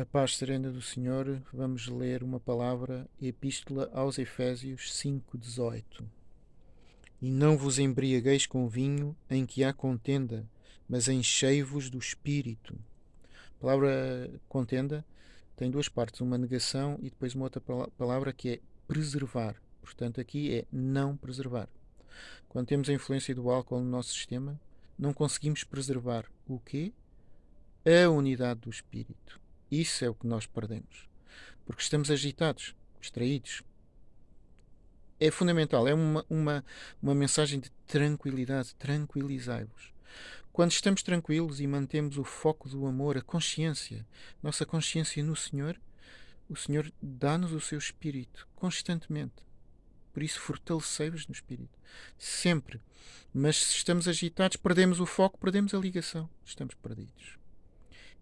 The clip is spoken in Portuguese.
A paz serena do Senhor, vamos ler uma palavra, Epístola aos Efésios 5,18. E não vos embriagueis com vinho em que há contenda, mas enchei-vos do Espírito. A palavra contenda tem duas partes, uma negação e depois uma outra palavra que é preservar. Portanto, aqui é não preservar. Quando temos a influência do álcool no nosso sistema, não conseguimos preservar o quê? A unidade do Espírito isso é o que nós perdemos. Porque estamos agitados, distraídos. É fundamental, é uma, uma, uma mensagem de tranquilidade. Tranquilizai-vos. Quando estamos tranquilos e mantemos o foco do amor, a consciência, nossa consciência no Senhor, o Senhor dá-nos o seu espírito constantemente. Por isso, fortalecei-vos no espírito. Sempre. Mas se estamos agitados, perdemos o foco, perdemos a ligação. Estamos perdidos.